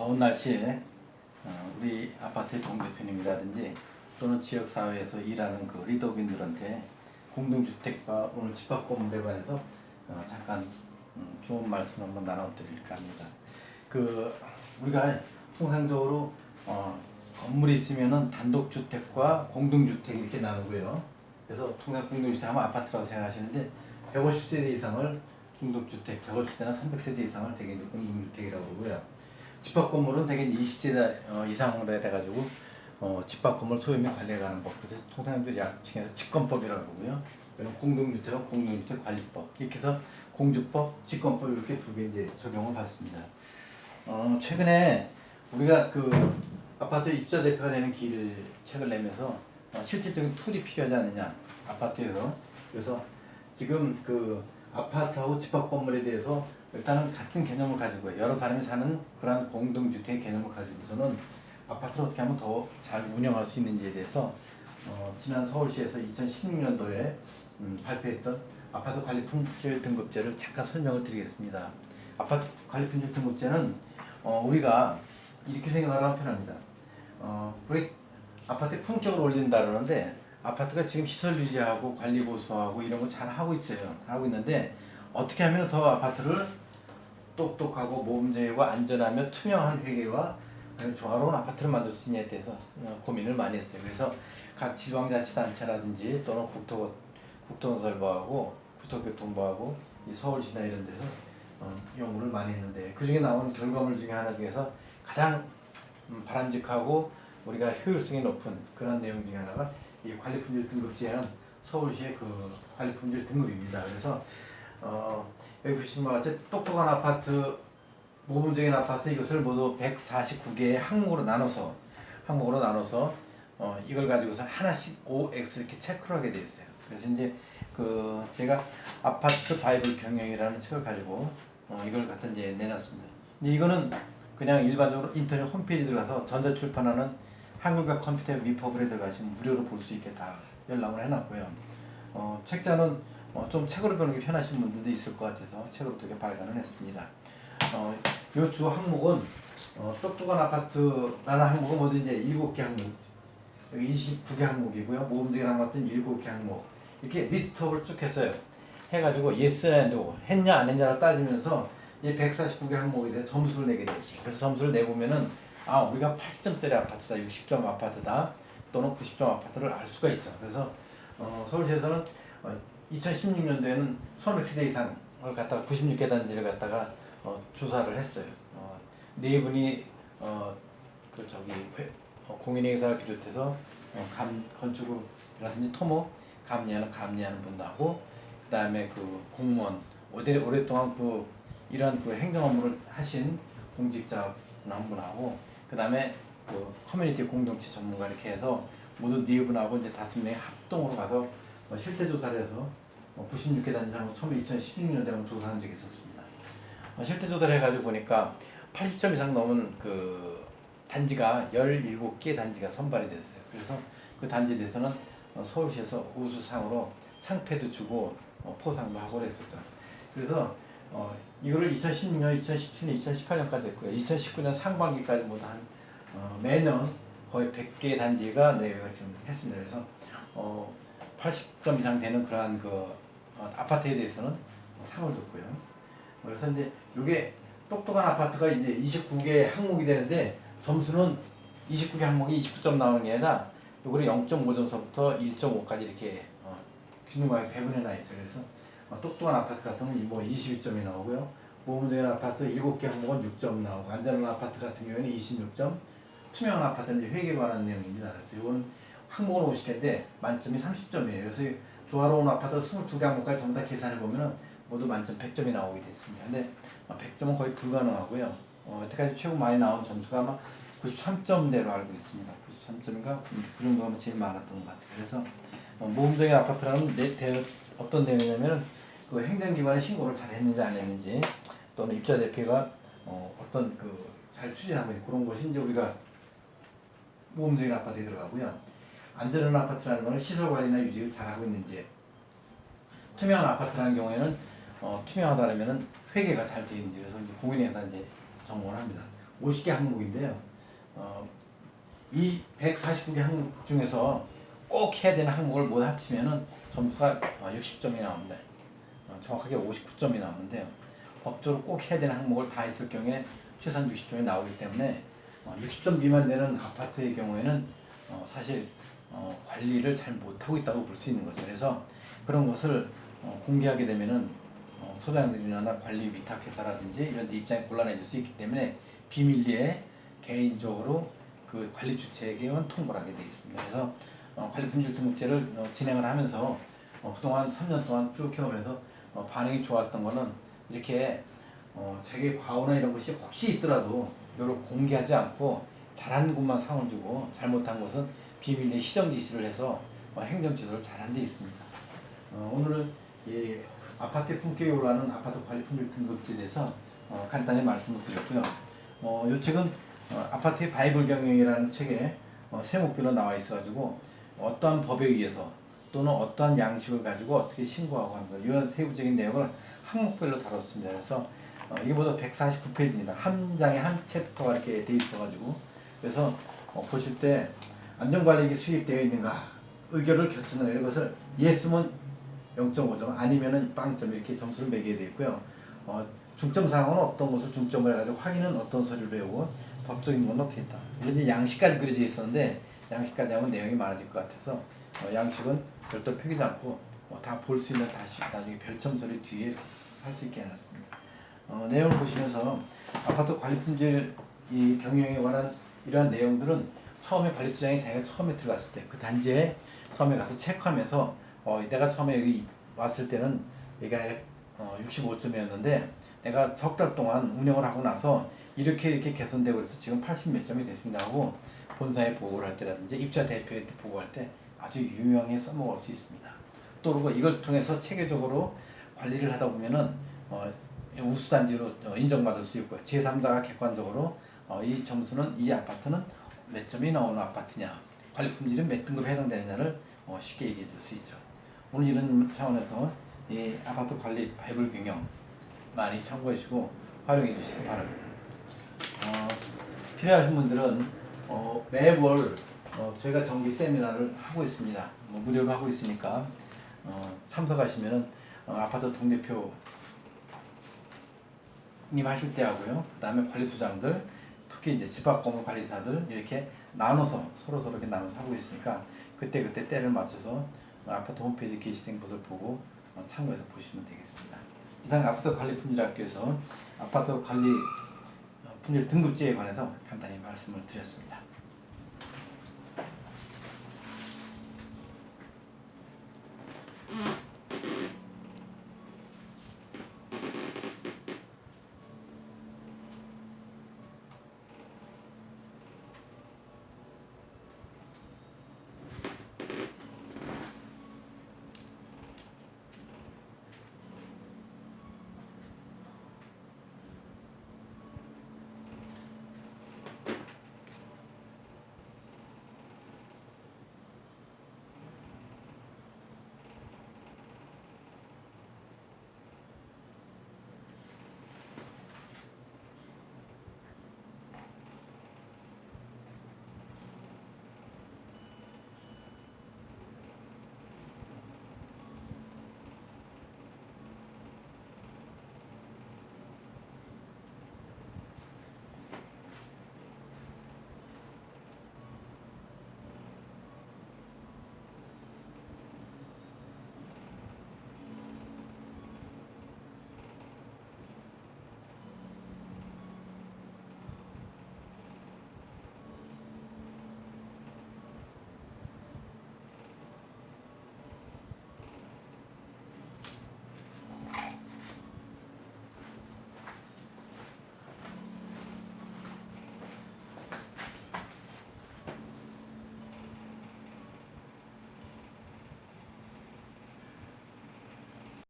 더운 날씨에 어, 우리 아파트 동대표님이라든지 또는 지역사회에서 일하는 그 리더빈들한테 공동주택과 오늘 집합건물에 관해서 어, 잠깐 음, 좋은 말씀 한번 나눠드릴까 합니다. 그 우리가 통상적으로 어, 건물이 있으면은 단독주택과 공동주택 이렇게 나누고요. 그래서 통상 공동주택 하면 아파트라고 생각하시는데 150세대 이상을 공동주택, 150세대나 300세대 이상을 대개 공동주택이라고 그러고요. 집합 건물은 대개 이제 20세대 어, 이상으로 해가지고 어, 집합 건물 소유 및 관리에 관한 법 그래서 통상적으로 약칭해서 집건법이라고 그러고요. 이런 공동주택은 공동주택 관리법 이렇게 해서 공주법, 집건법 이렇게 두 개 이제 적용을 받습니다. 어, 최근에 우리가 그 아파트 입주자 대표가 되는 길 책을 내면서 어, 실질적인 tool이 필요하지 않느냐 아파트에서 그래서 지금 그 아파트하고 집합 건물에 대해서 일단은 같은 개념을 가지고 여러 사람이 사는 그러한 공동주택 개념을 가지고서는 아파트를 어떻게 하면 더 잘 운영할 수 있는지에 대해서 어, 지난 서울시에서 2016년도에 음, 발표했던 아파트 관리 품질 등급제를 잠깐 설명을 드리겠습니다. 아파트 관리 품질 등급제는 어, 우리가 이렇게 생각하면 편합니다. 어, 우리 아파트 품격을 올린다 그러는데 아파트가 지금 시설 유지하고 관리 보수하고 이런 거 잘 하고 있어요. 하고 있는데 어떻게 하면 더 아파트를 똑똑하고 모범적이고 안전하며 투명한 회계와 조화로운 아파트를 만들 수 있냐에 대해서 어, 고민을 많이 했어요. 그래서 각 지방자치단체라든지 또는 국토 국토건설부하고 국토교통부하고 이 서울시나 이런 데서 어, 연구를 많이 했는데 그 중에 나온 결과물 중에 하나 중에서 가장 음, 바람직하고 우리가 효율성이 높은 그런 내용 중에 하나가 이 관리품질 등급 제한 서울시의 그 관리품질 등급입니다. 그래서 어, 여기 보시면 바 같이 똑똑한 아파트, 모범적인 아파트 이것을 모두 149개의 항목으로 나눠서 항목으로 나눠서 어, 이걸 가지고서 하나씩 OX 이렇게 체크를 하게 되어 있어요. 그래서 이제 그 제가 아파트 바이블 경영이라는 책을 가지고 어, 이걸 갖다 이제 내놨습니다. 근데 이거는 그냥 일반적으로 인터넷 홈페이지 들어가서 전자출판하는 한글과 컴퓨터 위퍼블에 들어가시면 무료로 볼 수 있게 다 열람을 해놨고요. 어, 책자는 어, 좀 책으로 보는 게 편하신 분들도 있을 것 같아서 책으로 두개 발간을 했습니다. 어, 요주 항목은 어, 똑똑한 아파트라는 항목은 모두 이제 7개 항목 여기 29개 항목이고요. 모범적인 아파트는 7개 항목 이렇게 리스트업을 쭉 했어요. 해가지고 yes and 했냐 안 했냐를 따지면서 이 149개 항목에 대해 점수를 내게 되었어요. 그래서 점수를 내보면은 아 우리가 80점짜리 아파트다 60점 아파트다 또는 90점 아파트를 알 수가 있죠 그래서 어, 서울시에서는 어, 2016년도에는 1100세대 이상을 갖다가 96개 단지를 갖다가 어, 조사를 했어요. 어, 네 분이 어, 그 저기 회, 어, 공인행사를 비롯해서 어, 감, 건축이라든지 토목 감리하는 감리하는 분하고 그 다음에 그 공무원 오래, 오랫동안 그 이런 그 행정 업무를 하신 공직자 한 분하고 그 다음에 그 커뮤니티 공동체 전문가 이렇게 해서 모두 네 분하고 이제 다섯 명이 합동으로 가서 뭐 실태 조사를 해서 뭐 96개 단지를 처음에 2016년도에 조사한 적이 있었습니다. 어, 실태 조사를 해가지고 보니까 80점 이상 넘은 그 단지가 17개 단지가 선발이 됐어요. 그래서 그 단지에 대해서는 어, 서울시에서 우수상으로 상패도 주고 어, 포상도 하고 그랬었죠. 그래서 어, 이거를 2016년, 2017년, 2018년까지 했고요. 2019년 상반기까지 모두 한 어, 매년 거의 100개 단지가 내외가 지금 했습니다. 그래서 어, 80점 이상 되는 그러한 그 어, 아파트에 대해서는 상을 줬고요. 그래서 이제 이게 똑똑한 아파트가 이제 29개 항목이 되는데 점수는 29개 항목이 29점 나오는 게 아니라 요거를 0.5점서부터 1.5까지 이렇게 어, 균등하게 배분해 놔 있어요. 그래서 어, 똑똑한 아파트 같은 경우는 뭐 22점이 나오고요. 보험적인 아파트 7개 항목은 6점 나오고 안전한 아파트 같은 경우에는 26점 투명한 아파트는 이제 회계 관한 내용입니다. 그래서 이건 항목은 50개인데 만점이 30점이에요. 그래서 조화로운 아파트 22개 항목까지 전부 다 계산해 보면은 모두 만점 100점이 나오게 됐습니다. 근데 100점은 거의 불가능하고요. 어, 여태까지 최고 많이 나온 점수가 아마 93점대로 알고 있습니다. 93점인가 그 정도 하면 제일 많았던 것 같아요. 그래서 어, 모범적인 아파트라는 내, 대, 어떤 내용이냐면은 그 행정기관의 신고를 잘 했는지 안 했는지 또는 입자 대표가 어, 어떤 그 잘 추진하고 있는 그런 이제 우리가 모범적인 아파트에 들어가고요. 안전한 아파트라는 것은 시설 관리나 유지를 잘하고 있는지 투명한 아파트라는 경우에는 어, 투명하다면 회계가 잘 되어 있는지 그래서 이제 공인회사 이제 점검을 합니다. 50개 항목인데요. 어, 이 149개 항목 중에서 꼭 해야 되는 항목을 모두 합치면은 점수가 60점이 나옵니다. 어, 정확하게 59점이 나오는데요. 법적으로 꼭 해야 되는 항목을 다 했을 경우에 최소한 60점이 나오기 때문에 어, 60점 미만 되는 아파트의 경우에는 어, 사실 어, 관리를 잘 못하고 있다고 볼 수 있는 거죠. 그래서 그런 것을 어, 공개하게 되면은 어, 소장들이나 관리 위탁회사라든지 이런 데 입장이 곤란해질 수 있기 때문에 비밀리에 개인적으로 그 관리 주체에게만 통보를 하게 돼 있습니다. 그래서 어, 관리 품질 등급제를 어, 진행을 하면서 어, 그동안 3년 동안 쭉 해오면서 어, 반응이 좋았던 거는 이렇게 어, 자기 과오나 이런 것이 혹시 있더라도 이걸 공개하지 않고 잘한 곳만 상을 주고 잘못한 것은 비밀리 시정 지시를 해서 어, 행정 지도를 잘한 데 있습니다. 어, 오늘 이 아파트 품격이 올라가는 아파트 관리 품질 등급제에 대해서 어, 간단히 말씀을 드렸고요. 어, 이 책은 어, 아파트의 바이블 경영이라는 책에 어, 세목별로 나와 있어가지고 어떠한 법에 의해서 또는 어떠한 양식을 가지고 어떻게 신고하고 하는 것 이런 세부적인 내용을 항목별로 다뤘습니다. 그래서 어, 이게보다 149페이지입니다. 한 장에 한 챕터가 이렇게 돼 있어가지고 그래서 어, 보실 때 안전관리기 수립되어 있는가 의결을 결정하는 이런 것을 예스면 0.5점 아니면은 빵점 이렇게 점수를 매기게 되어 있고요. 어, 중점 사항은 어떤 것을 중점을 해가지고 확인은 어떤 서류를 해오고 법적인 건 어떻게 했다. 이런 양식까지 그려져 있었는데 양식까지 하면 내용이 많아질 것 같아서 어, 양식은 별도로 표기지 않고 어, 다볼 수 있는 다시 나중에 별점 서류 뒤에 할 수 있게 해놨습니다. 어, 내용을 보시면서 아파트 관리 품질 이 경영에 관한 이러한 내용들은 처음에 관리소장이 자기가 처음에 들어갔을 때 그 단지에 처음에 가서 체크하면서 어, 내가 처음에 여기 왔을 때는 여기가 어, 65점이었는데 내가 석 달 동안 운영을 하고 나서 이렇게 이렇게 개선되고 그래서 지금 80 몇 점이 됐습니다 하고 본사에 보고를 할 때라든지 입자 대표한테 보고할 때 아주 유용하게 써먹을 수 있습니다. 또 그리고 이걸 통해서 체계적으로 관리를 하다 보면은 어, 우수단지로 어, 인정받을 수 있고요. 제3자가 객관적으로 어, 이 점수는 이 아파트는 몇 점이 나오는 아파트냐, 관리 품질은 몇 등급에 해당되느냐를 어, 쉽게 얘기해 줄 수 있죠. 오늘 이런 차원에서 이 아파트 관리 바이블 경영 많이 참고해 주시고 활용해 주시기 바랍니다. 어, 필요하신 분들은 어, 매월 어, 저희가 정기 세미나를 하고 있습니다. 뭐 무료로 하고 있으니까 어, 참석하시면은 어, 아파트 동대표 님 하실 때 하고요. 그 다음에 관리소장들, 특히 이제 집합 건물 관리사들 이렇게 나눠서 서로 서로 이렇게 나눠서 하고 있으니까 그때 그때 때를 맞춰서 어, 아파트 홈페이지 게시된 것을 보고 어, 참고해서 보시면 되겠습니다. 이상 아파트 관리 품질학교에서 아파트 관리 어, 품질 등급제에 관해서 간단히 말씀을 드렸습니다.